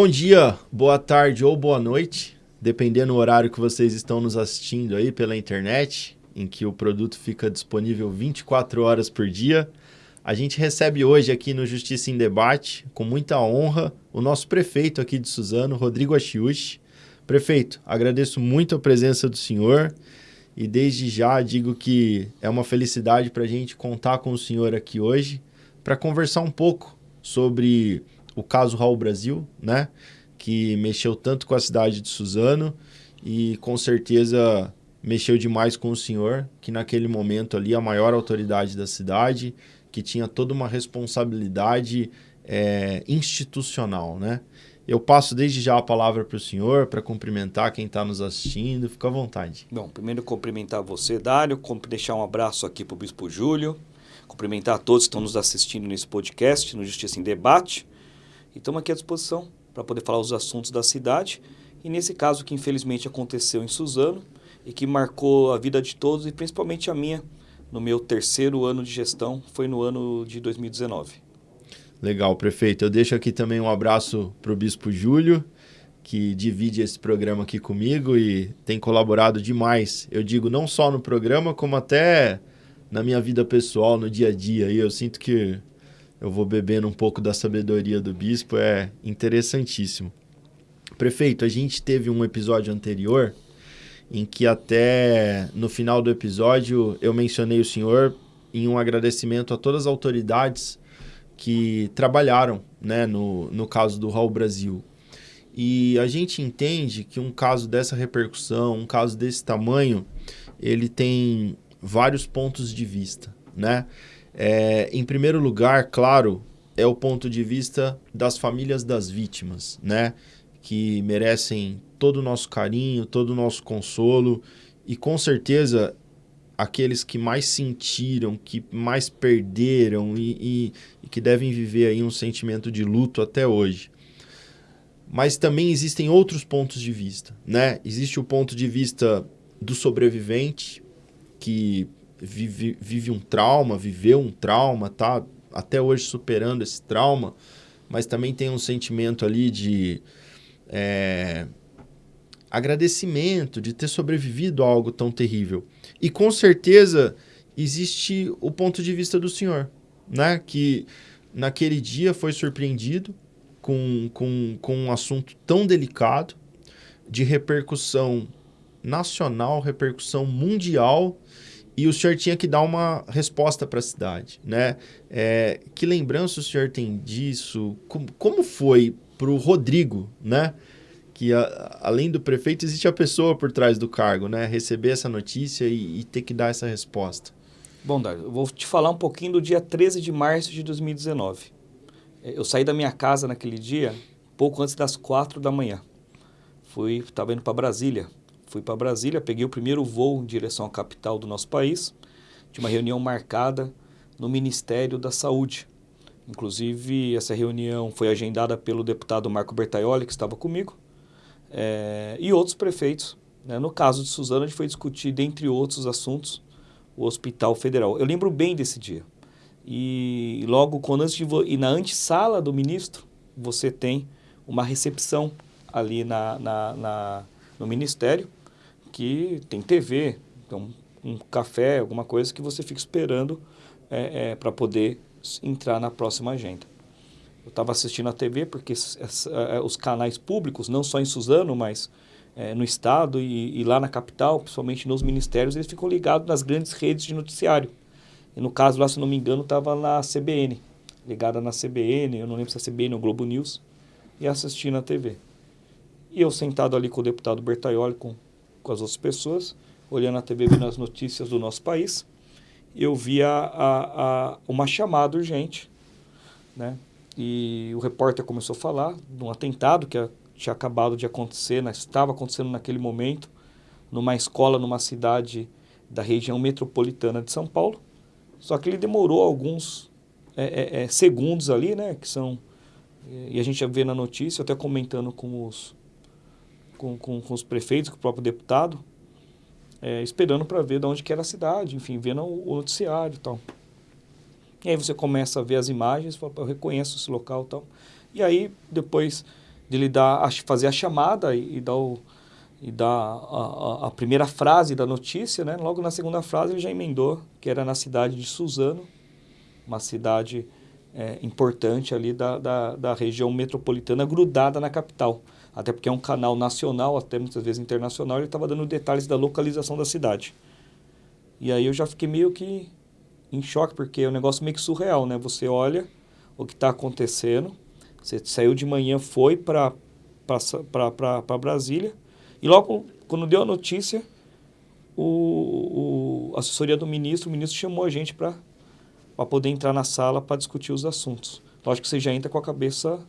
Bom dia, boa tarde ou boa noite, dependendo do horário que vocês estão nos assistindo aí pela internet, em que o produto fica disponível 24 horas por dia. A gente recebe hoje aqui no Justiça em Debate, com muita honra, o nosso prefeito aqui de Suzano, Rodrigo Achiuchi. Prefeito, agradeço muito a presença do senhor e desde já digo que é uma felicidade para a gente contar com o senhor aqui hoje para conversar um pouco sobre o caso Raul Brasil, né? Que mexeu tanto com a cidade de Suzano e com certeza mexeu demais com o senhor, que naquele momento ali a maior autoridade da cidade, que tinha toda uma responsabilidade é, institucional, né? Eu passo desde já a palavra para o senhor, para cumprimentar quem está nos assistindo. Fica à vontade. Bom, primeiro cumprimentar você, Dário, deixar um abraço aqui para o Bispo Júlio, cumprimentar todos que estão nos assistindo nesse podcast, no Justiça em Debate. E estamos aqui à disposição para poder falar os assuntos da cidade. E nesse caso que infelizmente aconteceu em Suzano e que marcou a vida de todos e principalmente a minha no meu terceiro ano de gestão, foi no ano de 2019. Legal, prefeito. Eu deixo aqui também um abraço para o Bispo Júlio, que divide esse programa aqui comigo e tem colaborado demais. Eu digo não só no programa, como até na minha vida pessoal, no dia a dia. E eu sinto que eu vou bebendo um pouco da sabedoria do bispo, é interessantíssimo. Prefeito, a gente teve um episódio anterior em que até no final do episódio eu mencionei o senhor em um agradecimento a todas as autoridades que trabalharam né, no, no caso do Raul Brasil. E a gente entende que um caso dessa repercussão, um caso desse tamanho, ele tem vários pontos de vista, né? É, em primeiro lugar, claro, é o ponto de vista das famílias das vítimas, né? Que merecem todo o nosso carinho, todo o nosso consolo e com certeza aqueles que mais sentiram, que mais perderam e, e, e, que devem viver aí um sentimento de luto até hoje. Mas também existem outros pontos de vista, né? Existe o ponto de vista do sobrevivente, que vive, vive um trauma, viveu um trauma, tá até hoje superando esse trauma, mas também tem um sentimento ali de é, agradecimento de ter sobrevivido a algo tão terrível. E com certeza existe o ponto de vista do senhor, né? Que naquele dia foi surpreendido com, com, com um assunto tão delicado, de repercussão nacional, repercussão mundial, e o senhor tinha que dar uma resposta para a cidade, né? É, que lembrança o senhor tem disso? Como, como foi para o Rodrigo, né? que a, além do prefeito existe a pessoa por trás do cargo, né? Receber essa notícia e, e ter que dar essa resposta. Bom, Dário, eu vou te falar um pouquinho do dia 13 de março de 2019. É, eu saí da minha casa naquele dia pouco antes das quatro da manhã. Fui, estava indo para Brasília. Fui para Brasília, peguei o primeiro voo em direção à capital do nosso país. Tinha uma reunião marcada no Ministério da Saúde. Inclusive, essa reunião foi agendada pelo deputado Marco Bertaioli, que estava comigo é, e outros prefeitos. Né? No caso de Suzano, a gente foi discutir, dentre outros assuntos, o Hospital Federal. Eu lembro bem desse dia. E logo quando antes de e na antessala do ministro, você tem uma recepção ali na, na, na, no ministério, que tem TV, então um café, alguma coisa que você fica esperando é, é, para poder entrar na próxima agenda. Eu estava assistindo a TV porque é, os canais públicos, não só em Suzano, mas é, no estado e, e, lá na capital, principalmente nos ministérios, eles ficam ligados nas grandes redes de noticiário. E no caso lá, se não me engano, estava na CBN, ligada na CBN, eu não lembro se é CBN ou Globo News, e assistindo a TV. E eu sentado ali com o deputado Bertaioli, com, com as outras pessoas, olhando a TV, vendo as notícias do nosso país, eu vi a, a, uma chamada urgente, né? E o repórter começou a falar de um atentado que tinha acabado de acontecer, né, estava acontecendo naquele momento, numa escola, numa cidade da região metropolitana de São Paulo. Só que ele demorou alguns é, é, é segundos ali, né? Que são. E a gente vê na notícia, até comentando com os, com, com, com os prefeitos, com o próprio deputado, é, esperando para ver de onde que era a cidade, enfim, vendo o, noticiário e tal. E aí você começa a ver as imagens, fala, eu reconheço esse local e tal. E aí depois de ele dar, fazer a chamada e, e dar, o, e dar a, a, a, primeira frase da notícia, né? Logo na segunda frase ele já emendou que era na cidade de Suzano, uma cidade é, importante ali da, da, da, região metropolitana, grudada na capital. Até porque é um canal nacional, até muitas vezes internacional, ele estava dando detalhes da localização da cidade. E aí eu já fiquei meio que em choque, porque é um negócio meio que surreal, né? Você olha o que está acontecendo, você saiu de manhã, foi para Brasília, e logo quando deu a notícia, o, o a assessoria do ministro, o ministro chamou a gente para poder entrar na sala para discutir os assuntos. Lógico que você já entra com a cabeça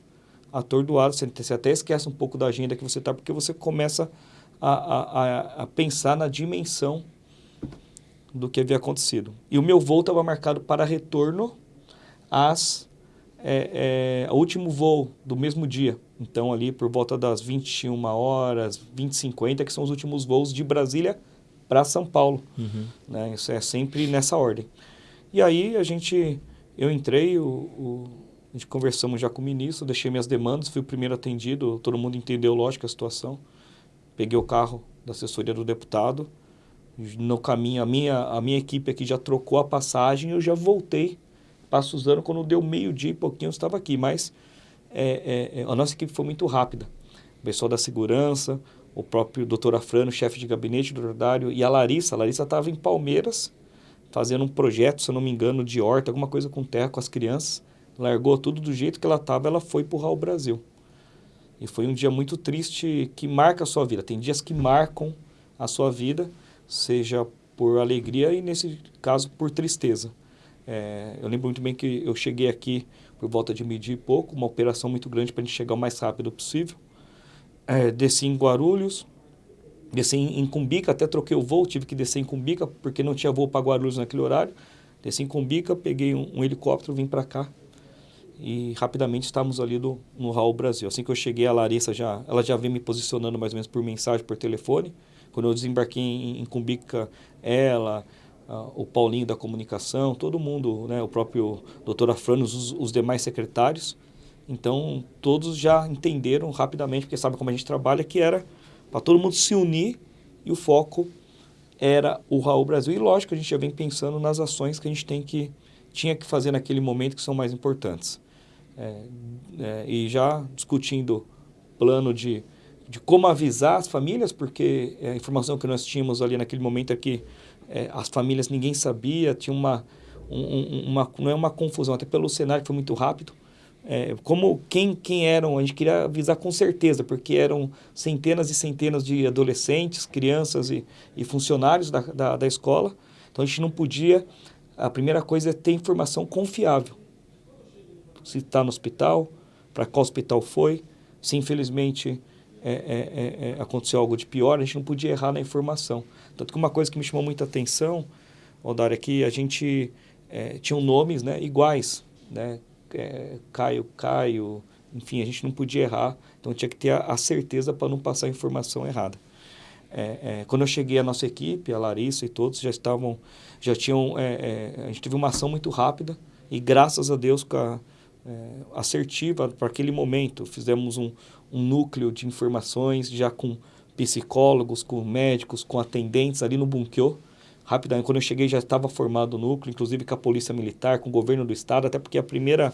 atordoada, você, você até esquece um pouco da agenda que você está, porque você começa a, a, a pensar na dimensão do que havia acontecido. E o meu voo estava marcado para retorno às é, é, o último voo do mesmo dia. Então, ali por volta das 21 horas, 20 50, que são os últimos voos de Brasília para São Paulo. Uhum. Né? Isso é sempre nessa ordem. E aí a gente, eu entrei, o, o, a gente conversamos já com o ministro, deixei minhas demandas, fui o primeiro atendido, todo mundo entendeu, lógico, a situação. Peguei o carro da assessoria do deputado, no caminho, a minha, a minha equipe aqui já trocou a passagem, eu já voltei para Suzano, quando deu meio-dia e pouquinho eu estava aqui, mas é, é, é, a nossa equipe foi muito rápida. O pessoal da segurança, o próprio doutor Afrano, chefe de gabinete do Rodário, e a Larissa. A Larissa estava em Palmeiras, fazendo um projeto, se eu não me engano, de horta, alguma coisa com terra, com as crianças. Largou tudo do jeito que ela estava, ela foi para o Brasil. E foi um dia muito triste que marca a sua vida. Tem dias que marcam a sua vida, seja por alegria e, nesse caso, por tristeza. É, eu lembro muito bem que eu cheguei aqui por volta de meio-dia e pouco, uma operação muito grande para a gente chegar o mais rápido possível. É, desci em Guarulhos, desci em, Cumbica, até troquei o voo, tive que descer em Cumbica porque não tinha voo para Guarulhos naquele horário. Desci em Cumbica, peguei um, um helicóptero, vim para cá e rapidamente estávamos ali do, no Raul Brasil. Assim que eu cheguei, a Larissa já, ela já veio me posicionando mais ou menos por mensagem, por telefone. Quando eu desembarquei em, em Cumbica, ela, o Paulinho da comunicação, todo mundo, né, o próprio doutor Afranos, os, os demais secretários. Então, todos já entenderam rapidamente, porque sabe como a gente trabalha, que era para todo mundo se unir e o foco era o Raul Brasil. E lógico, a gente já vem pensando nas ações que a gente tem que, tinha que fazer naquele momento que são mais importantes. É, é, e já discutindo plano de, de como avisar as famílias, porque a informação que nós tínhamos ali naquele momento é que é, as famílias ninguém sabia, tinha uma, um, uma, não é uma confusão, até pelo cenário que foi muito rápido. É, como quem, quem eram, a gente queria avisar com certeza, porque eram centenas e centenas de adolescentes, crianças e, e funcionários da, da, da escola. Então a gente não podia. A primeira coisa é ter informação confiável. Se está no hospital, para qual hospital foi, se infelizmente é, é, é, é, aconteceu algo de pior, a gente não podia errar na informação. Tanto que uma coisa que me chamou muita atenção, Odara, é que a gente é, tinha nomes né, iguais, né? É, Caio, Caio, enfim, a gente não podia errar, então tinha que ter a, a certeza para não passar a informação errada. quando eu cheguei a nossa equipe, a Larissa e todos já estavam, já tinham, a gente teve uma ação muito rápida e graças a Deus com a, assertiva para aquele momento. Fizemos um, um núcleo de informações já com psicólogos, com médicos, com atendentes ali no Bunkyo. Rapidamente, quando eu cheguei já estava formado o núcleo, inclusive com a polícia militar, com o governo do estado, até porque a primeira...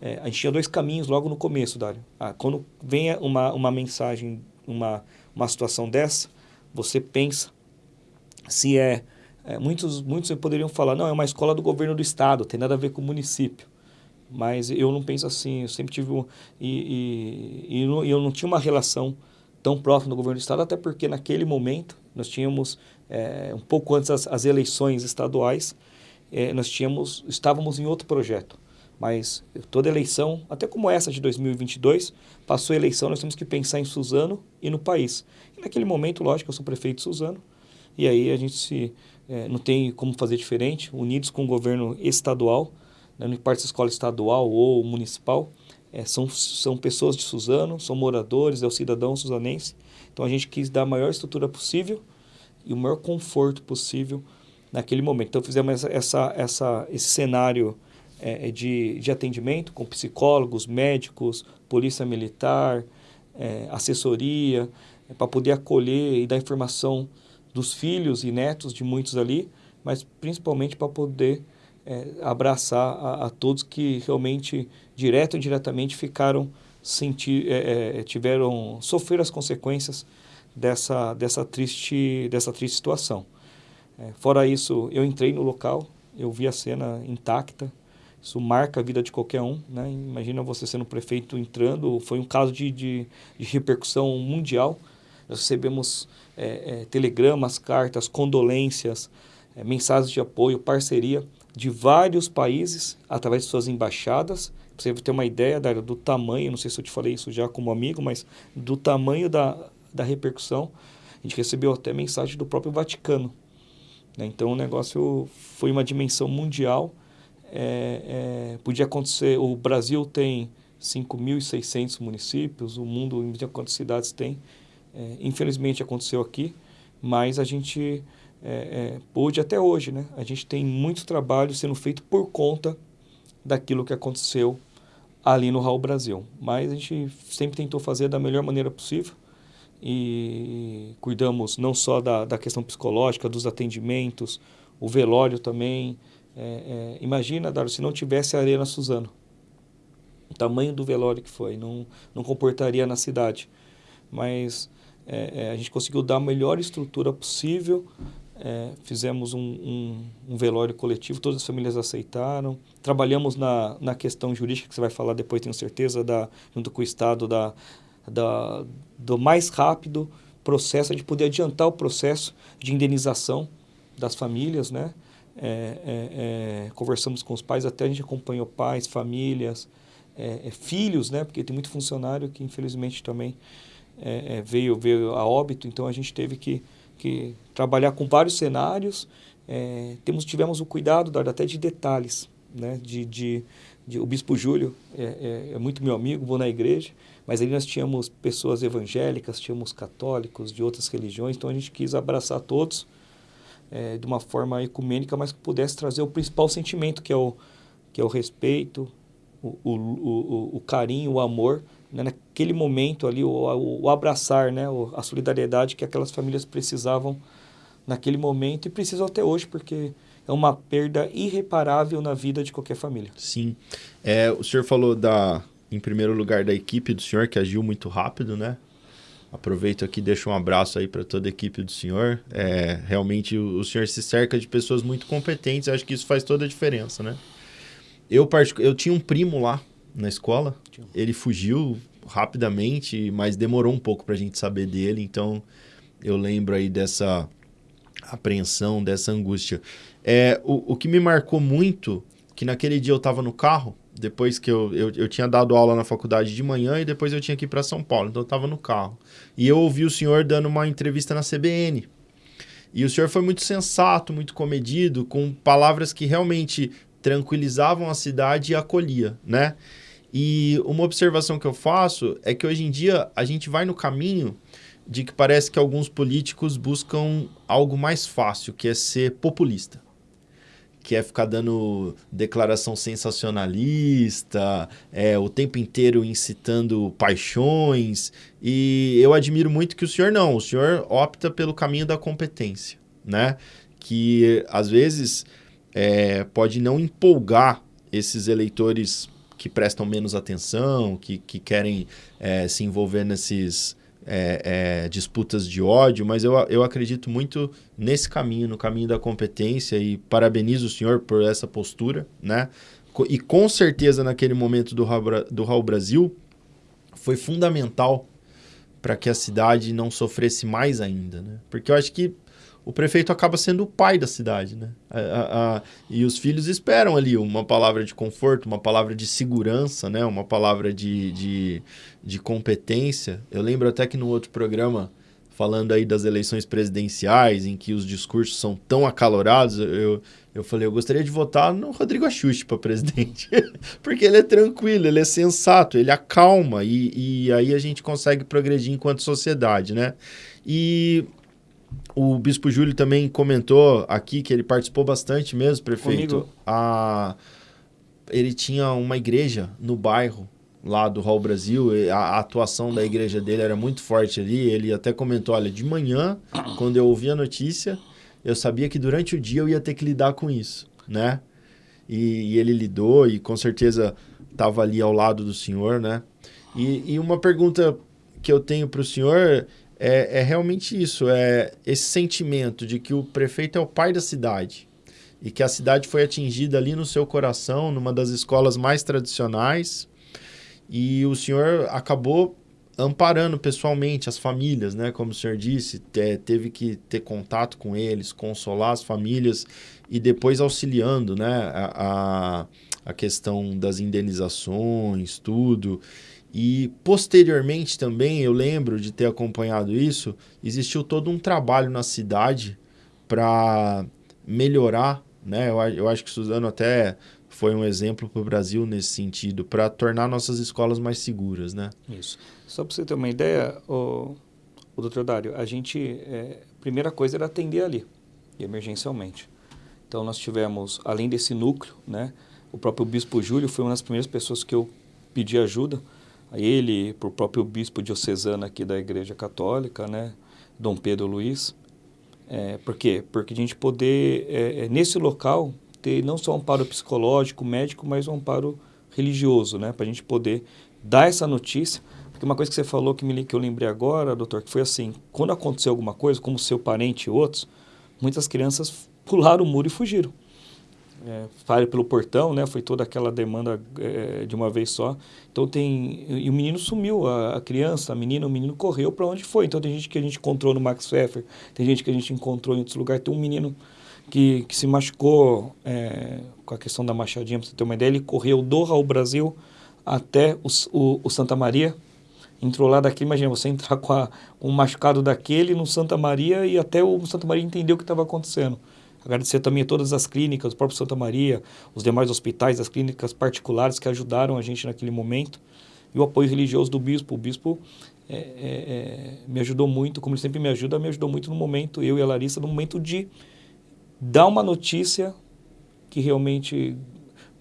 É, a gente tinha dois caminhos logo no começo, Dário. Ah, quando vem uma, uma mensagem, uma, uma situação dessa, você pensa se é, é... muitos, muitos poderiam falar, não, é uma escola do governo do estado, tem nada a ver com o município mas eu não penso assim, eu sempre tive um, e, e, e não, eu não tinha uma relação tão próxima do governo do estado, até porque naquele momento nós tínhamos é, um pouco antes das as eleições estaduais, é, nós tínhamos estávamos em outro projeto, mas toda eleição, até como essa de 2022, passou a eleição, nós temos que pensar em Suzano e no país. E naquele momento, lógico, eu sou prefeito de Suzano, e aí a gente se, é, não tem como fazer diferente, unidos com o governo estadual, né, não importa se escola estadual ou municipal, é, são, são pessoas de Suzano, são moradores, é o cidadão suzanense. Então a gente quis dar a maior estrutura possível e o maior conforto possível naquele momento. Então fizemos essa, essa, esse cenário é, de, de atendimento com psicólogos, médicos, polícia militar, é, assessoria, é, para poder acolher e dar informação dos filhos e netos de muitos ali, mas principalmente para poder é, abraçar a, a, todos que realmente, direto ou indiretamente, ficaram sentir, é, é, tiveram sofrer as consequências dessa, dessa, triste, dessa triste situação. É, fora isso, eu entrei no local, eu vi a cena intacta, isso marca a vida de qualquer um, né? Imagina você sendo prefeito entrando, foi um caso de, de, de repercussão mundial. Nós recebemos é, é, telegramas, cartas, condolências, é, mensagens de apoio, parceria de vários países através de suas embaixadas. Pra você ter uma ideia da, do tamanho, não sei se eu te falei isso já como amigo, mas do tamanho da, da repercussão. A gente recebeu até mensagem do próprio Vaticano. Né? Então o negócio foi uma dimensão mundial. É, é, podia acontecer, o Brasil tem 5.600 municípios, o mundo em quantas cidades tem. É, infelizmente aconteceu aqui, mas a gente é, é, até hoje, né? A gente tem muito trabalho sendo feito por conta daquilo que aconteceu ali no Raul Brasil. Mas a gente sempre tentou fazer da melhor maneira possível e cuidamos não só da, da questão psicológica, dos atendimentos, o velório também. É, é, imagina, Dário, se não tivesse a Arena Suzano, o tamanho do velório que foi, não, não comportaria na cidade. Mas é, é a gente conseguiu dar a melhor estrutura possível é, fizemos um, um, um, velório coletivo, todas as famílias aceitaram. Trabalhamos na, na questão jurídica, que você vai falar depois, tenho certeza, da, junto com o Estado, da, da, do mais rápido processo, de poder adiantar o processo de indenização das famílias, né? É, é, é conversamos com os pais, até a gente acompanhou pais, famílias, é, é, filhos, né? Porque tem muito funcionário que infelizmente também veio, veio a óbito, então a gente teve que que trabalhar com vários cenários. É, temos, tivemos o cuidado dar até de detalhes, né? De, de, de o Bispo Júlio é, é, é, muito meu amigo, vou na igreja, mas ali nós tínhamos pessoas evangélicas, tínhamos católicos de outras religiões, então a gente quis abraçar todos é, de uma forma ecumênica, mas que pudesse trazer o principal sentimento, que é o, que é o respeito, o, o, o, o carinho, o amor né, naquele momento ali, o, o, o abraçar, né, o, a solidariedade que aquelas famílias precisavam naquele momento e precisam até hoje, porque é uma perda irreparável na vida de qualquer família. Sim. É, o senhor falou da, em primeiro lugar, da equipe do senhor, que agiu muito rápido, né? Aproveito aqui deixo um abraço aí para toda a equipe do senhor. É, realmente o, o senhor se cerca de pessoas muito competentes, acho que isso faz toda a diferença, né? Eu, eu tinha um primo lá na escola. Ele fugiu rapidamente, mas demorou um pouco para a gente saber dele. Então, eu lembro aí dessa apreensão, dessa angústia. É, o, o que me marcou muito, que naquele dia eu estava no carro, depois que eu, eu, eu tinha dado aula na faculdade de manhã e depois eu tinha que ir para São Paulo, então eu estava no carro. E eu ouvi o senhor dando uma entrevista na CBN. E o senhor foi muito sensato, muito comedido, com palavras que realmente tranquilizavam a cidade e acolhia, né? E uma observação que eu faço é que hoje em dia a gente vai no caminho de que parece que alguns políticos buscam algo mais fácil, que é ser populista. Que é ficar dando declaração sensacionalista, é, o tempo inteiro incitando paixões. E eu admiro muito que o senhor não, o senhor opta pelo caminho da competência, né? Que às vezes é, pode não empolgar esses eleitores que prestam menos atenção, que, que querem é, se envolver nesses é, é, disputas de ódio, mas eu, eu acredito muito nesse caminho, no caminho da competência e parabenizo o senhor por essa postura, né? E com certeza naquele momento do Raul, do Raul Brasil foi fundamental para que a cidade não sofresse mais ainda, né? Porque eu acho que o prefeito acaba sendo o pai da cidade, né? A, a, a, e os filhos esperam ali uma palavra de conforto, uma palavra de segurança, né? Uma palavra de, de, de competência. Eu lembro até que no outro programa, falando aí das eleições presidenciais, em que os discursos são tão acalorados, eu, eu falei, eu gostaria de votar no Rodrigo Axuxi para presidente. Porque ele é tranquilo, ele é sensato, ele acalma e, e aí a gente consegue progredir enquanto sociedade, né? E o Bispo Júlio também comentou aqui que ele participou bastante mesmo, prefeito. A... Ele tinha uma igreja no bairro lá do Hall Brasil, a, a, atuação da igreja dele era muito forte ali. Ele até comentou: olha, de manhã, quando eu ouvi a notícia, eu sabia que durante o dia eu ia ter que lidar com isso, né? E, e ele lidou e com certeza estava ali ao lado do senhor, né? E, e uma pergunta que eu tenho para o senhor é, é realmente isso: é esse sentimento de que o prefeito é o pai da cidade e que a cidade foi atingida ali no seu coração, numa das escolas mais tradicionais, e o senhor acabou amparando pessoalmente as famílias, né? Como o senhor disse, teve que ter contato com eles, consolar as famílias e depois auxiliando, né? A, a, a questão das indenizações, tudo. E posteriormente também, eu lembro de ter acompanhado isso, existiu todo um trabalho na cidade para melhorar né? Eu, eu acho que Suzano até foi um exemplo para o Brasil nesse sentido, para tornar nossas escolas mais seguras, né? Isso. Só para você ter uma ideia, o, o doutor Dário, a gente, é, primeira coisa era atender ali, emergencialmente. Então nós tivemos, além desse núcleo, né? O próprio Bispo Júlio foi uma das primeiras pessoas que eu pedi ajuda, ele, para o próprio Bispo diocesano aqui da Igreja Católica, né? Dom Pedro Luiz, é, por quê? Porque a gente poder, é, é, nesse local, ter não só um amparo psicológico, médico, mas um amparo religioso, né? Para a gente poder dar essa notícia. Porque uma coisa que você falou que, me, que eu lembrei agora, doutor, que foi assim, quando aconteceu alguma coisa, como seu parente e outros, muitas crianças pularam o muro e fugiram é, pelo portão, né? Foi toda aquela demanda é, de uma vez só. Então tem e o menino sumiu, a, a criança, a menina, o menino correu para onde foi. Então tem gente que a gente encontrou no Max Pfeffer, tem gente que a gente encontrou em outros lugares. Tem um menino que, que se machucou é, com a questão da machadinha, para você ter uma ideia, ele correu do Raul Brasil até o, o, o Santa Maria entrou lá daqui, imagina você entrar com, a, com um machucado daquele no Santa Maria e até o Santa Maria entender o que estava acontecendo. Agradecer também a todas as clínicas, o próprio Santa Maria, os demais hospitais, as clínicas particulares que ajudaram a gente naquele momento. E o apoio religioso do bispo. O bispo é, é, é, me ajudou muito, como ele sempre me ajuda, me ajudou muito no momento, eu e a Larissa, no momento de dar uma notícia que realmente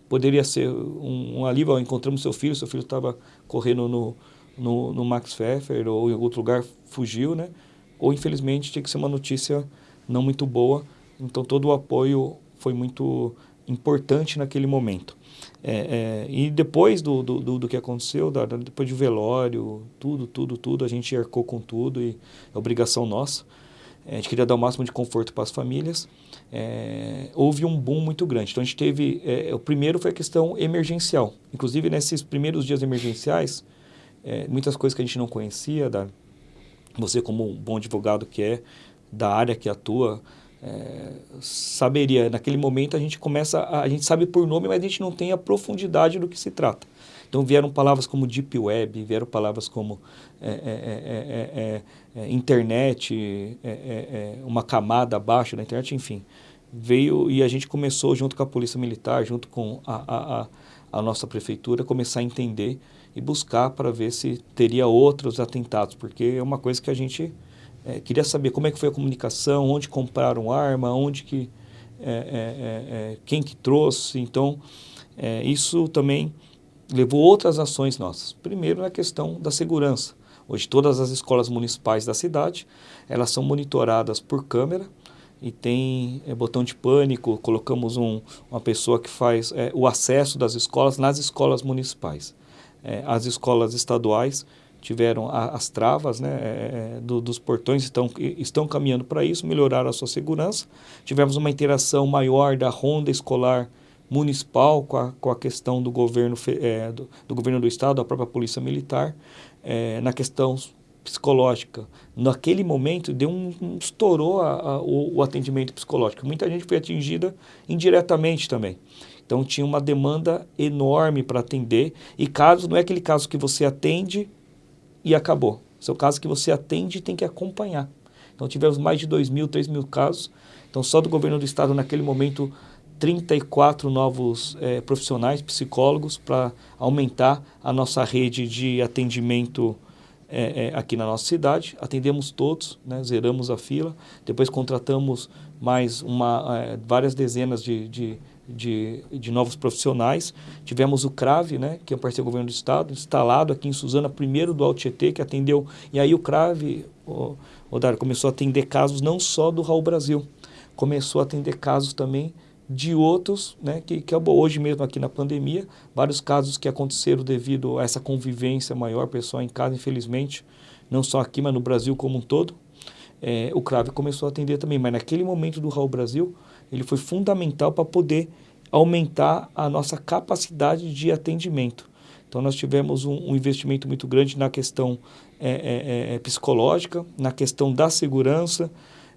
poderia ser um, um alívio. Encontramos seu filho, seu filho estava correndo no, no, no, Max Pfeffer ou em outro lugar, fugiu, né? Ou infelizmente tinha que ser uma notícia não muito boa então todo o apoio foi muito importante naquele momento. É, é, e depois do, do, do, que aconteceu, da, depois de velório, tudo, tudo, tudo, a gente arcou com tudo e é obrigação nossa. É, a gente queria dar o máximo de conforto para as famílias. É, houve um boom muito grande. Então a gente teve. É, o primeiro foi a questão emergencial. Inclusive, nesses primeiros dias emergenciais, muitas coisas que a gente não conhecia, da, você, como um bom advogado que é, da área que atua, é, saberia. Naquele momento a gente começa, a, a, gente sabe por nome, mas a gente não tem a profundidade do que se trata. Então vieram palavras como Deep Web, vieram palavras como é, é, é, é internet, uma camada abaixo da internet, enfim. Veio e a gente começou, junto com a Polícia Militar, junto com a, a, a nossa prefeitura, começar a entender e buscar para ver se teria outros atentados, porque é uma coisa que a gente é, queria saber como é que foi a comunicação, onde compraram arma, onde que, é, é, é, é quem que trouxe. Então, isso também levou outras ações nossas. Primeiro, na questão da segurança. Hoje, todas as escolas municipais da cidade, elas são monitoradas por câmera e tem é, botão de pânico. Colocamos um, uma pessoa que faz é, o acesso das escolas nas escolas municipais. É, as escolas estaduais tiveram a, as travas né, é, é do, dos portões, estão, estão caminhando para isso, melhoraram a sua segurança. Tivemos uma interação maior da ronda escolar municipal com a, com a questão do governo, é, do, do, governo do estado, da própria polícia militar, é, na questão psicológica. Naquele momento, deu um, um estourou a, a, o, o atendimento psicológico. Muita gente foi atingida indiretamente também. Então tinha uma demanda enorme para atender e casos não é aquele caso que você atende e acabou. Seu caso que você atende tem que acompanhar. Então tivemos mais de 2 mil, 3 mil casos. Então só do governo do estado naquele momento 34 novos é, profissionais, psicólogos, para aumentar a nossa rede de atendimento é, é, aqui na nossa cidade. Atendemos todos, né, zeramos a fila. Depois contratamos mais uma, várias dezenas de, de, de, de, novos profissionais. Tivemos o CRAVE, né, que é o parceiro do governo do estado, instalado aqui em Suzana, primeiro do Altietê, que atendeu. E aí o CRAVE, o, o Dário, começou a atender casos não só do Raul Brasil, começou a atender casos também de outros, né, que, que hoje mesmo aqui na pandemia, vários casos que aconteceram devido a essa convivência maior, pessoal em casa, infelizmente, não só aqui, mas no Brasil como um todo. É, o CRAVE começou a atender também, mas naquele momento do Raul Brasil, ele foi fundamental para poder aumentar a nossa capacidade de atendimento. Então, nós tivemos um, um investimento muito grande na questão é, é, é, é psicológica, na questão da segurança,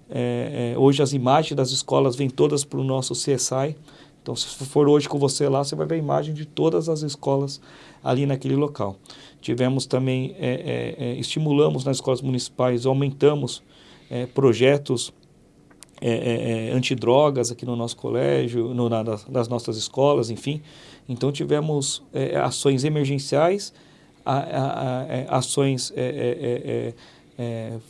é, hoje as imagens das escolas vêm todas para o nosso CSI. Então, se for hoje com você lá, você vai ver a imagem de todas as escolas ali naquele local. Tivemos também, estimulamos nas escolas municipais, aumentamos é, projetos antidrogas aqui no nosso colégio, no, na, nas nossas escolas, enfim. Então, tivemos ações emergenciais, a, a, a, ações é,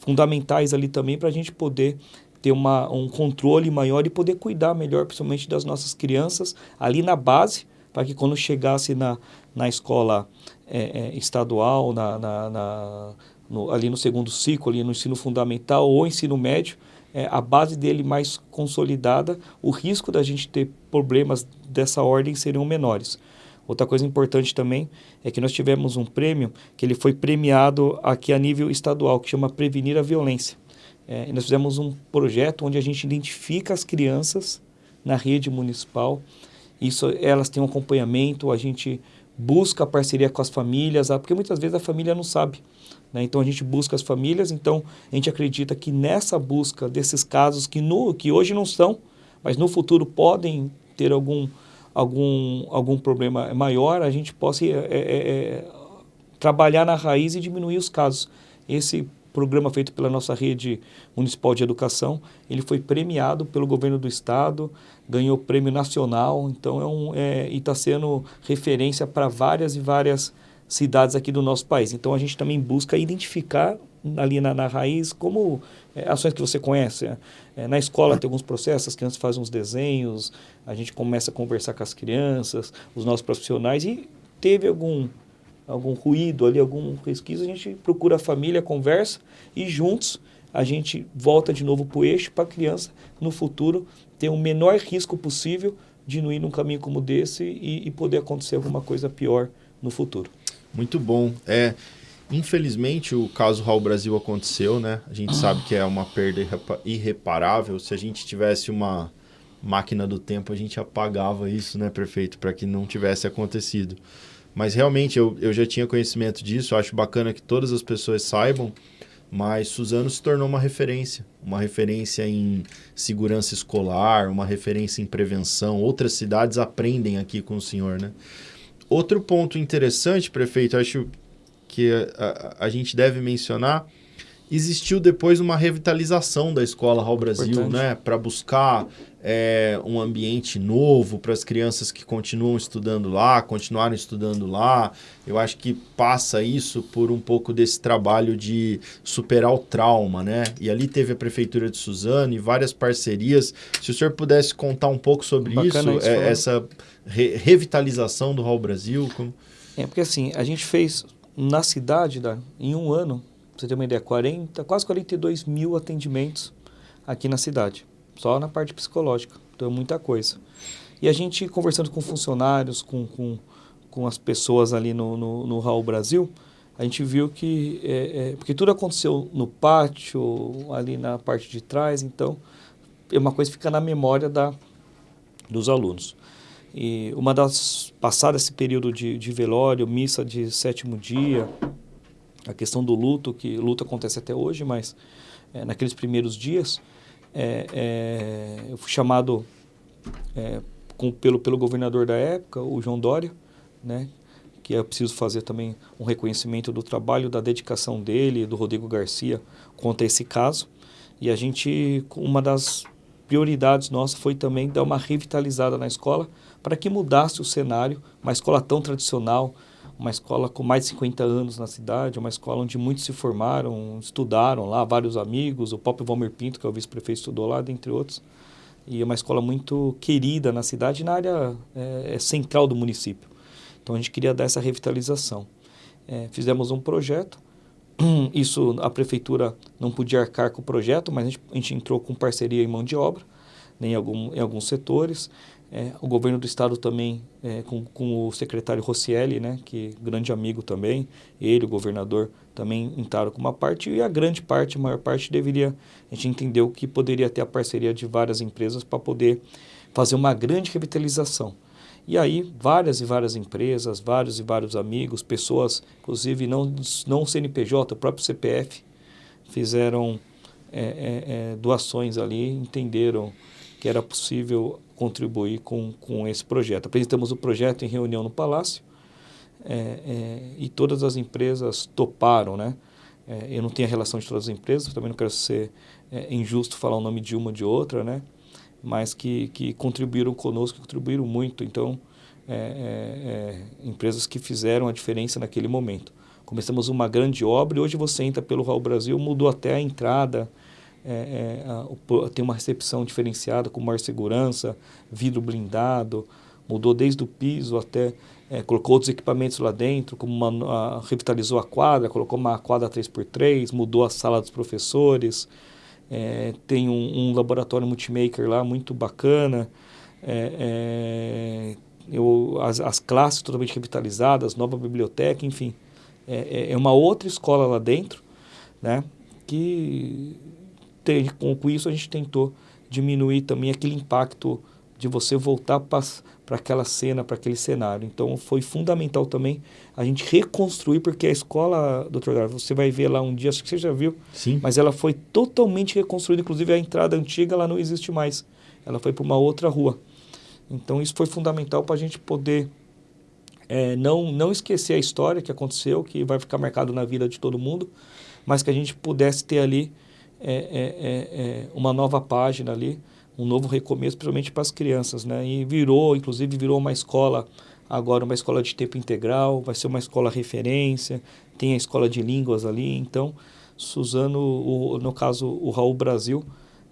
fundamentais ali também para a gente poder ter uma, um controle maior e poder cuidar melhor, principalmente das nossas crianças, ali na base, para que quando chegasse na, na escola é, é, estadual, na, na, na no, ali no segundo ciclo, ali no ensino fundamental ou ensino médio, é, a base dele mais consolidada, o risco da gente ter problemas dessa ordem seriam menores. Outra coisa importante também é que nós tivemos um prêmio que ele foi premiado aqui a nível estadual, que chama Prevenir a Violência. É, nós fizemos um projeto onde a gente identifica as crianças na rede municipal. Isso, elas têm um acompanhamento, a gente busca parceria com as famílias, porque muitas vezes a família não sabe. Né? Então a gente busca as famílias, então a gente acredita que nessa busca desses casos que, no, que hoje não são, mas no futuro podem ter algum algum, algum problema maior, a gente possa é, é, é, trabalhar na raiz e diminuir os casos. Esse programa feito pela nossa rede municipal de educação, ele foi premiado pelo governo do estado, ganhou prêmio nacional, então é um é, e está sendo referência para várias e várias cidades aqui do nosso país. Então a gente também busca identificar ali na, na raiz como é, ações que você conhece. É, na escola tem alguns processos, as crianças fazem uns desenhos, a gente começa a conversar com as crianças, os nossos profissionais, e teve algum, algum ruído ali, algum resquício, a gente procura a família, conversa e juntos a gente volta de novo para o eixo para a criança no futuro ter o menor risco possível de não ir num caminho como desse e, e poder acontecer alguma coisa pior no futuro. Muito bom. É, Infelizmente, o caso Raul Brasil aconteceu, né? A gente sabe que é uma perda irreparável. Se a gente tivesse uma máquina do tempo, a gente apagava isso, né, prefeito, para que não tivesse acontecido. Mas realmente, eu, eu já tinha conhecimento disso, acho bacana que todas as pessoas saibam, mas Suzano se tornou uma referência, uma referência em segurança escolar, uma referência em prevenção. Outras cidades aprendem aqui com o senhor, né? Outro ponto interessante, prefeito, acho que a, a, gente deve mencionar, existiu depois uma revitalização da escola Raul Brasil, Importante. né, para buscar é, um ambiente novo para as crianças que continuam estudando lá, continuaram estudando lá. Eu acho que passa isso por um pouco desse trabalho de superar o trauma, né? E ali teve a prefeitura de Suzano e várias parcerias. Se o senhor pudesse contar um pouco sobre Bacana isso, é, essa re revitalização do Raul Brasil, como... É porque assim, a gente fez na cidade, da, em um ano, pra você ter uma ideia, 40, quase 42 mil atendimentos aqui na cidade, só na parte psicológica. Então é muita coisa. E a gente conversando com funcionários, com, com, com as pessoas ali no, no, no Raul Brasil, a gente viu que, é, é, porque tudo aconteceu no pátio, ali na parte de trás, então é uma coisa que fica na memória da, dos alunos. E uma das passado esse período de, de velório, missa de sétimo dia, a questão do luto, que luto acontece até hoje, mas é, naqueles primeiros dias, é, é, eu fui chamado é, com, pelo, pelo governador da época, o João Dória, né, que é preciso fazer também um reconhecimento do trabalho, da dedicação dele, do Rodrigo Garcia, quanto a esse caso. E a gente, uma das prioridades nossas foi também dar uma revitalizada na escola, para que mudasse o cenário, uma escola tão tradicional, uma escola com mais de 50 anos na cidade, uma escola onde muitos se formaram, estudaram lá, vários amigos, o próprio Valmir Pinto, que é o vice-prefeito, estudou lá, dentre outros. e é uma escola muito querida na cidade, na área é, central do município. Então a gente queria dar essa revitalização. É, fizemos um projeto, isso a prefeitura não podia arcar com o projeto, mas a gente, a gente entrou com parceria em mão de obra, né, em, algum, em alguns setores. É, o governo do estado também, é, com, com, o secretário Rossielli, né, que é grande amigo também, ele, o governador, também entraram com uma parte, e a grande parte, a maior parte, deveria, a gente entendeu que poderia ter a parceria de várias empresas para poder fazer uma grande revitalização. E aí, várias e várias empresas, vários e vários amigos, pessoas, inclusive não, não CNPJ, o próprio CPF, fizeram é, é, é, doações ali, entenderam que era possível contribuir com, com esse projeto. Apresentamos o projeto em reunião no Palácio é, é, e todas as empresas toparam, né? É, eu não tenho a relação de todas as empresas, também não quero ser injusto falar o nome de uma ou de outra, né? mas que, que contribuíram conosco, contribuíram muito. Então, é, é, é, empresas que fizeram a diferença naquele momento. Começamos uma grande obra e hoje você entra pelo Raul Brasil, mudou até a entrada, é, é, tem uma recepção diferenciada com maior segurança, vidro blindado, mudou desde o piso até, é, colocou outros equipamentos lá dentro, como uma, a, revitalizou a quadra, colocou uma quadra 3x3, mudou a sala dos professores, é, tem um, um, laboratório multimaker lá muito bacana. É, é, eu, as, as, classes totalmente revitalizadas, nova biblioteca, enfim. É, é, é uma outra escola lá dentro, né? Que tem, com, com isso a gente tentou diminuir também aquele impacto de você voltar para aquela cena, para aquele cenário. Então foi fundamental também a gente reconstruir, porque a escola, doutor Dar, você vai ver lá um dia, acho que você já viu, Sim. mas ela foi totalmente reconstruída, inclusive a entrada antiga ela não existe mais. Ela foi para uma outra rua. Então isso foi fundamental para a gente poder é, não, não esquecer a história que aconteceu, que vai ficar marcado na vida de todo mundo, mas que a gente pudesse ter ali é, é, é, é uma nova página ali, um novo recomeço, principalmente para as crianças, né? E virou, inclusive, virou uma escola agora uma escola de tempo integral, vai ser uma escola referência, tem a escola de línguas ali, então Suzano, o, no caso o Raul Brasil,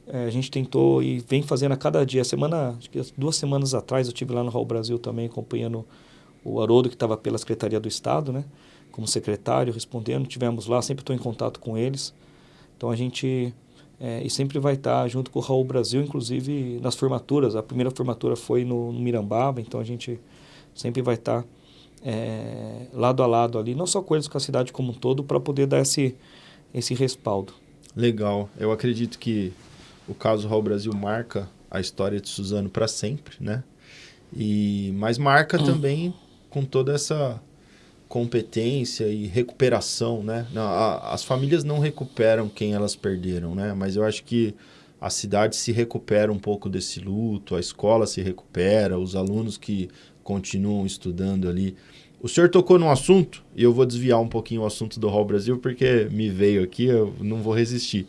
é, a gente tentou e vem fazendo a cada dia. Semana, duas semanas atrás eu tive lá no Raul Brasil também acompanhando o Haroldo que estava pela Secretaria do Estado, né, como secretário, respondendo. Tivemos lá, sempre estou em contato com eles. Então a gente é, e sempre vai estar junto com o Raul Brasil, inclusive nas formaturas. A primeira formatura foi no, no Mirambaba, então a gente sempre vai estar é, lado a lado ali, não só com eles, com a cidade como um todo, para poder dar esse, esse respaldo. Legal. Eu acredito que o caso Raul Brasil marca a história de Suzano para sempre, né? E mas marca hum. também com toda essa competência e recuperação, né? As famílias não recuperam quem elas perderam, né? Mas eu acho que a cidade se recupera um pouco desse luto, a escola se recupera, os alunos que continuam estudando ali. O senhor tocou num assunto, e eu vou desviar um pouquinho o assunto do Hall Brasil, porque me veio aqui, eu não vou resistir.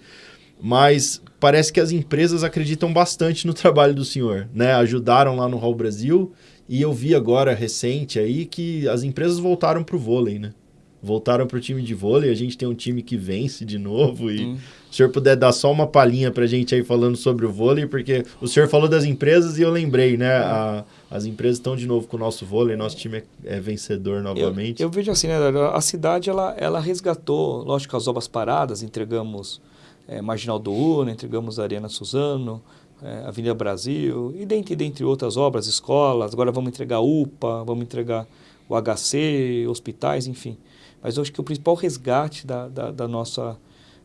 Mas parece que as empresas acreditam bastante no trabalho do senhor, né? Ajudaram lá no Hall Brasil e eu vi agora, recente aí, que as empresas voltaram para o vôlei, né? Voltaram para o time de vôlei, a gente tem um time que vence de novo. E hum. se o senhor puder dar só uma palhinha para a gente aí falando sobre o vôlei, porque o senhor falou das empresas e eu lembrei, né? A, as empresas estão de novo com o nosso vôlei, nosso time é, é vencedor novamente. Eu, eu, vejo assim, né? A cidade ela, ela resgatou, lógico, as obras paradas, entregamos é, Marginal do Uno, entregamos a Arena Suzano, é, Avenida Brasil, e dentre, dentre outras obras, escolas, agora vamos entregar UPA, vamos entregar o HC, hospitais, enfim. Mas eu acho que o principal resgate da, da, da nossa,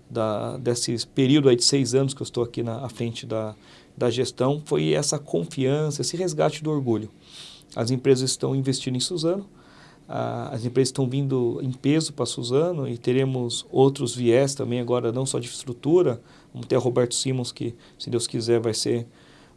da, desse período aí de seis anos que eu estou aqui na à frente da, da gestão foi essa confiança, esse resgate do orgulho. As empresas estão investindo em Suzano, as empresas estão vindo em peso para Suzano e teremos outros viés também agora, não só de estrutura, Vamos ter a Roberto Simons, que, se Deus quiser, vai ser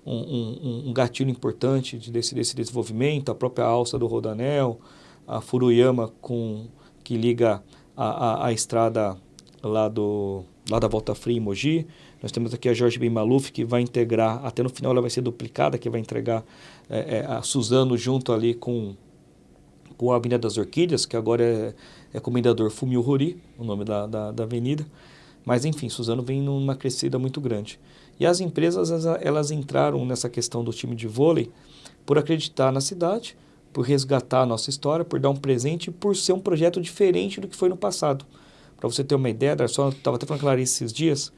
um, um, um gatilho importante de desse, desse desenvolvimento, a própria alça do Rodanel, a Furuyama, com, que liga a, a, a estrada lá, do, lá da Volta Fria em Mogi. Nós temos aqui a Jorge Ben Maluf, que vai integrar, até no final ela vai ser duplicada, que vai entregar é, é, a Suzano junto ali com, com a Avenida das Orquídeas, que agora é, é Comendador Fumio Rori, o nome da, da, da avenida. Mas enfim, Suzano vem numa crescida muito grande. E as empresas, elas entraram nessa questão do time de vôlei por acreditar na cidade, por resgatar a nossa história, por dar um presente por ser um projeto diferente do que foi no passado. Para você ter uma ideia, só estava até falando Clarice esses dias,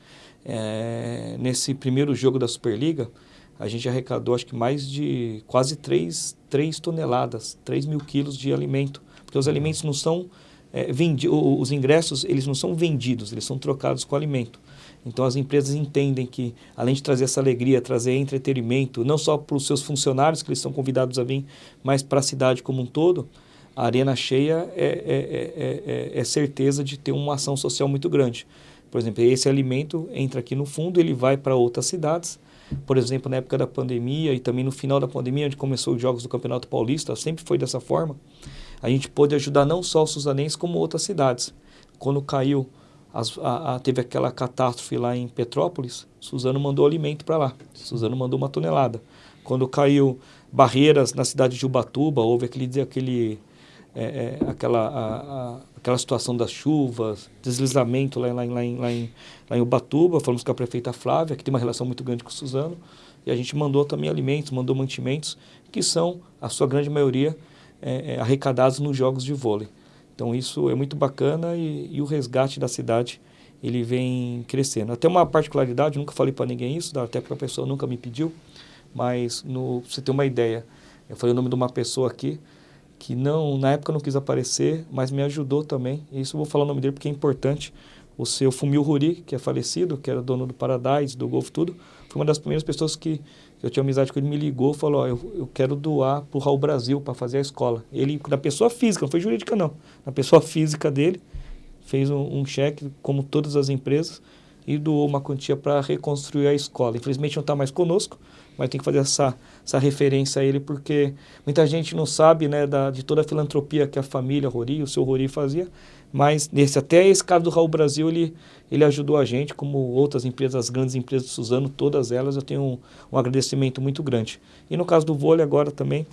é, nesse primeiro jogo da Superliga, a gente arrecadou acho que mais de quase 3, 3 toneladas, 3 mil quilos de alimento, porque os alimentos não são é, vendidos, os ingressos eles não são vendidos, eles são trocados com alimento. Então as empresas entendem que, além de trazer essa alegria, trazer entretenimento, não só para os seus funcionários que eles são convidados a vir, mas para a cidade como um todo, a arena cheia é, é, é, é, certeza de ter uma ação social muito grande. Por exemplo, esse alimento entra aqui no fundo, ele vai para outras cidades. Por exemplo, na época da pandemia e também no final da pandemia, onde começou os jogos do Campeonato Paulista, sempre foi dessa forma. A gente pôde ajudar não só os suzanenses, como outras cidades. Quando caiu as, a, a, teve aquela catástrofe lá em Petrópolis, Suzano mandou alimento para lá. Suzano mandou uma tonelada. Quando caiu barreiras na cidade de Ubatuba, houve aquele, aquele, é, é, aquela, a, aquela situação das chuvas, deslizamento lá, lá, lá, em, lá, em, lá em Ubatuba, falamos com a prefeita Flávia, que tem uma relação muito grande com o Suzano, e a gente mandou também alimentos, mandou mantimentos, que são, a sua grande maioria, é, é arrecadados nos jogos de vôlei. Então isso é muito bacana e, e o resgate da cidade ele vem crescendo. Até uma particularidade, nunca falei para ninguém isso, até porque a pessoa nunca me pediu, mas no, você ter uma ideia, eu falei o nome de uma pessoa aqui que não na época não quis aparecer, mas me ajudou também. E isso eu vou falar o nome dele porque é importante. O seu Fumil Ruri, que é falecido, que era dono do Paradise, do Golf Tudo, foi uma das primeiras pessoas que eu tinha amizade com ele, me ligou falou, ó, eu, eu quero doar para o Raul Brasil para fazer a escola. Ele, da pessoa física, não foi jurídica não, na pessoa física dele, fez um, um cheque, como todas as empresas, e doou uma quantia para reconstruir a escola. Infelizmente não está mais conosco, mas tem que fazer essa, essa referência a ele, porque muita gente não sabe né, da, de toda a filantropia que a família Rori, o seu Rori fazia, mas nesse, até esse caso do Raul Brasil, ele, ele ajudou a gente, como outras empresas, as grandes empresas do Suzano, todas elas, eu tenho um, um agradecimento muito grande. E no caso do vôlei agora também,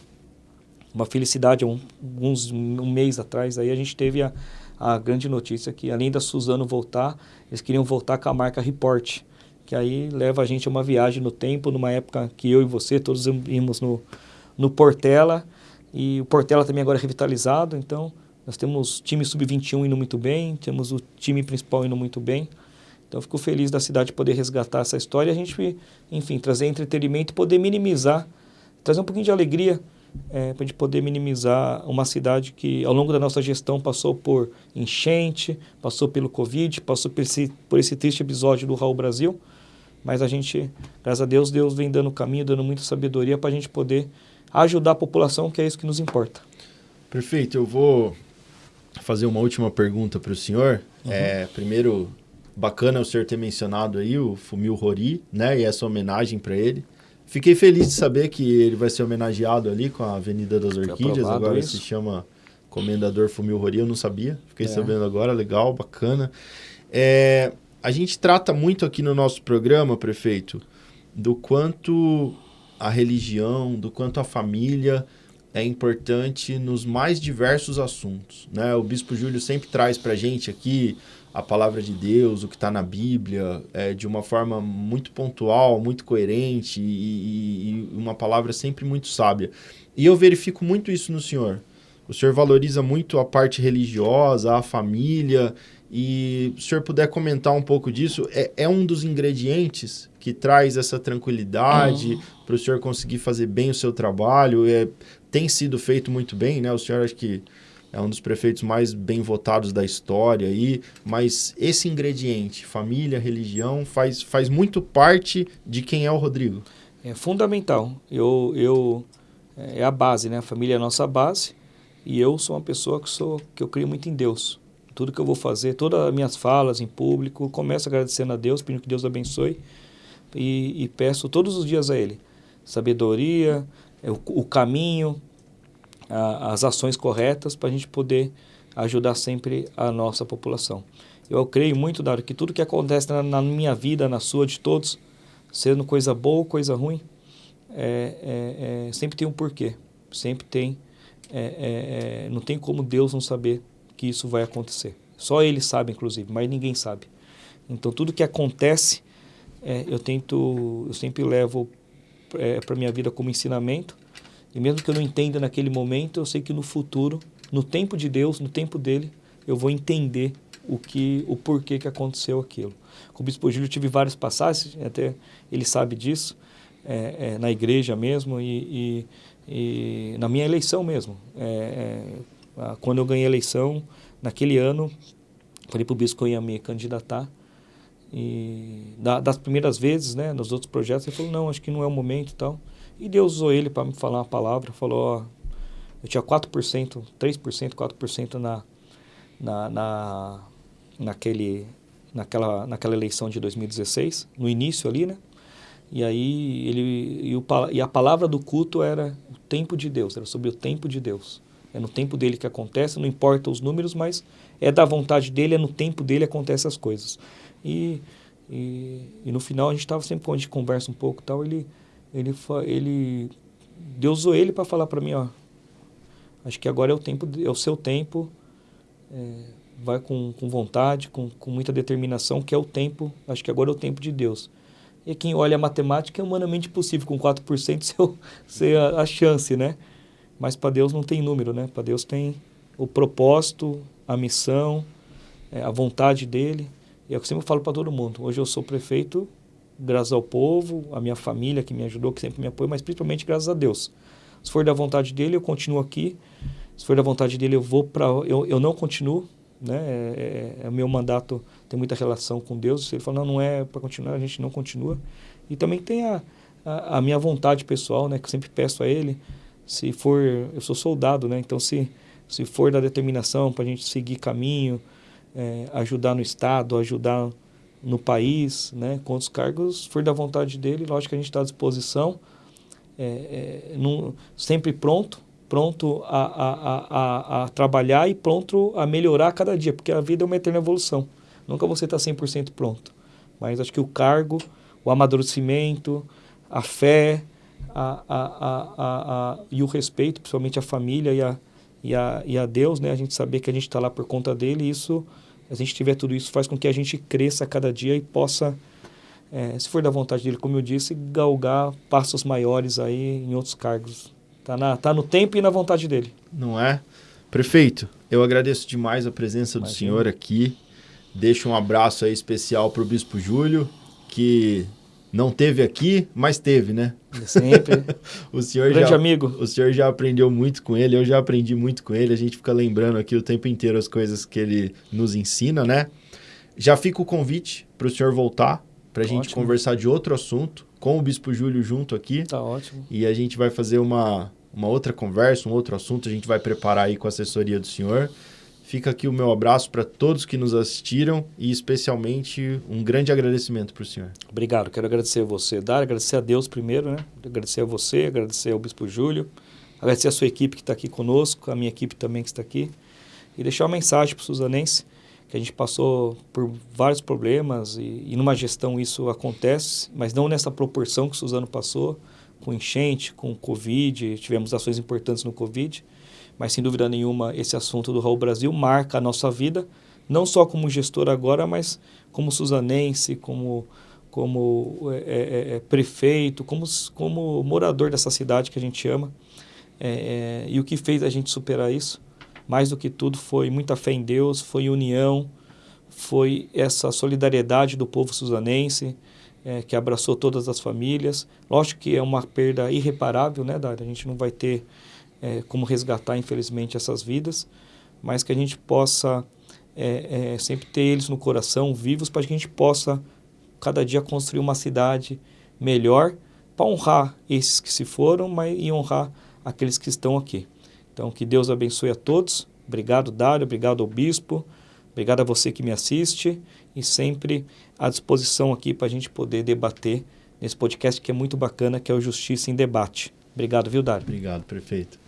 uma felicidade, um, uns, um mês atrás, aí a gente teve a, a grande notícia que além da Suzano voltar, eles queriam voltar com a marca Report, que aí leva a gente a uma viagem no tempo, numa época que eu e você todos íamos no, no Portela, e o Portela também agora é revitalizado, então nós temos time sub-21 indo muito bem, temos o time principal indo muito bem. Então, fico feliz da cidade poder resgatar essa história e a gente, enfim, trazer entretenimento e poder minimizar, trazer um pouquinho de alegria é, para a gente poder minimizar uma cidade que, ao longo da nossa gestão, passou por enchente, passou pelo Covid, passou por esse, por esse triste episódio do Raul Brasil. Mas a gente, graças a Deus, Deus vem dando caminho, dando muita sabedoria para a gente poder ajudar a população, que é isso que nos importa. Perfeito, eu vou fazer uma última pergunta para o senhor. Uhum. É, primeiro, bacana o senhor ter mencionado aí o Fumil Rori, né? E essa homenagem para ele. Fiquei feliz de saber que ele vai ser homenageado ali com a Avenida das Orquídeas. Agora isso. se chama Comendador Fumil Rori, eu não sabia. Fiquei é. sabendo agora, legal, bacana. É, a gente trata muito aqui no nosso programa, prefeito, do quanto a religião, do quanto a família é importante nos mais diversos assuntos. Né? O Bispo Júlio sempre traz para a gente aqui a palavra de Deus, o que está na Bíblia, é, de uma forma muito pontual, muito coerente e, e, uma palavra sempre muito sábia. E eu verifico muito isso no Senhor. O Senhor valoriza muito a parte religiosa, a família, e se o senhor puder comentar um pouco disso, é, é um dos ingredientes que traz essa tranquilidade uhum. para o senhor conseguir fazer bem o seu trabalho. É, tem sido feito muito bem, né? O senhor acho que é um dos prefeitos mais bem votados da história aí, mas esse ingrediente, família, religião, faz, faz muito parte de quem é o Rodrigo. É fundamental. Eu, eu é a base, né? A família é a nossa base e eu sou uma pessoa que sou que eu creio muito em Deus. Tudo que eu vou fazer, todas as minhas falas em público, começo agradecendo a Deus, pedindo que Deus abençoe e, e peço todos os dias a Ele sabedoria, é o, o caminho, a, as ações corretas para a gente poder ajudar sempre a nossa população. Eu creio muito, Dário, que tudo que acontece na, na, minha vida, na sua, de todos, sendo coisa boa ou coisa ruim, é, é, é, sempre tem um porquê. Sempre tem. É, é, não tem como Deus não saber que isso vai acontecer. Só Ele sabe, inclusive, mas ninguém sabe. Então, tudo que acontece é, eu tento, eu sempre levo é, para minha vida como ensinamento. E mesmo que eu não entenda naquele momento, eu sei que no futuro, no tempo de Deus, no tempo dele, eu vou entender o que, o porquê que aconteceu aquilo. Com o Bispo Júlio tive várias passagens, até ele sabe disso, é, é, na igreja mesmo e, e, e, na minha eleição mesmo. É quando eu ganhei a eleição, naquele ano, falei para o bispo que eu ia me candidatar. E da, das primeiras vezes, né, nos outros projetos, ele falou, não, acho que não é o momento e tal. E Deus usou ele para me falar uma palavra, falou, ó, eu tinha 4%, 3%, 4% na, na, na, naquele, naquela, naquela eleição de 2016, no início ali, né? E aí ele e, o, e a palavra do culto era o tempo de Deus, era sobre o tempo de Deus. É no tempo dele que acontece, não importa os números, mas é da vontade dele, é no tempo dele que acontecem as coisas. E, e, e no final a gente estava sempre quando a gente conversa um pouco tal, ele ele ele Deus usou ele para falar para mim, ó, acho que agora é o tempo, é o seu tempo, é, vai com, com vontade, com, com muita determinação, que é o tempo, acho que agora é o tempo de Deus. E quem olha a matemática é humanamente possível, com 4% ser, ser a, a chance, né? Mas para Deus não tem número, né? Para Deus tem o propósito, a missão, é, a vontade dele. E é o que eu sempre falo para todo mundo. Hoje eu sou prefeito graças ao povo, a minha família que me ajudou, que sempre me apoia, mas principalmente graças a Deus. Se for da vontade dele, eu continuo aqui. Se for da vontade dele, eu vou para. Eu, eu não continuo. Né? É, é, é, o meu mandato tem muita relação com Deus. Se ele falar, não, não é para continuar, a gente não continua. E também tem a, a, a minha vontade pessoal, né? que eu sempre peço a ele se for, eu sou soldado, né? Então se se for da determinação para a gente seguir caminho, é, ajudar no estado, ajudar no país, né? Com os cargos, for da vontade dele, lógico que a gente está à disposição, é, é, sempre pronto, pronto a, a, a, a, trabalhar e pronto a melhorar cada dia, porque a vida é uma eterna evolução. Nunca você está 100% pronto. Mas acho que o cargo, o amadurecimento, a fé, a, a, a, a, e o respeito, principalmente a família e a, e a, e a Deus, né? A gente saber que a gente está lá por conta dele, isso, a gente tiver tudo isso, faz com que a gente cresça cada dia e possa, é, se for da vontade dele, como eu disse, galgar passos maiores aí em outros cargos. Tá, na, tá no tempo e na vontade dele. Não é? Prefeito, eu agradeço demais a presença do senhor aqui. Deixo um abraço aí especial para o Bispo Júlio, que não teve aqui, mas teve, né? Sempre. o senhor Grande já, amigo. O senhor já aprendeu muito com ele, eu já aprendi muito com ele. A gente fica lembrando aqui o tempo inteiro as coisas que ele nos ensina, né? Já fica o convite para o senhor voltar, para a gente ótimo. conversar de outro assunto, com o Bispo Júlio junto aqui. Tá ótimo. E a gente vai fazer uma, uma outra conversa, um outro assunto, a gente vai preparar aí com a assessoria do senhor. Fica aqui o meu abraço para todos que nos assistiram e especialmente um grande agradecimento para o senhor. Obrigado. Quero agradecer a você, Dar, agradecer a Deus primeiro, né? Agradecer a você, agradecer ao Bispo Júlio, agradecer a sua equipe que está aqui conosco, a minha equipe também que está aqui. E deixar uma mensagem para o Suzanense, que a gente passou por vários problemas e, e numa gestão isso acontece, mas não nessa proporção que o Suzano passou, com enchente, com Covid, tivemos ações importantes no Covid mas sem dúvida nenhuma esse assunto do Raul Brasil marca a nossa vida, não só como gestor agora, mas como suzanense, como, como é, é, é, é prefeito, como, como morador dessa cidade que a gente ama. É, é, e o que fez a gente superar isso, mais do que tudo, foi muita fé em Deus, foi união, foi essa solidariedade do povo suzanense, é, que abraçou todas as famílias. Lógico que é uma perda irreparável, né, Dário? A gente não vai ter é, como resgatar, infelizmente, essas vidas, mas que a gente possa é, é, sempre ter eles no coração, vivos, para que a gente possa, cada dia, construir uma cidade melhor para honrar esses que se foram mas, e honrar aqueles que estão aqui. Então, que Deus abençoe a todos. Obrigado, Dário. Obrigado ao Bispo. Obrigado a você que me assiste e sempre à disposição aqui para a gente poder debater nesse podcast que é muito bacana, que é o Justiça em Debate. Obrigado, viu, Dário? Obrigado, prefeito.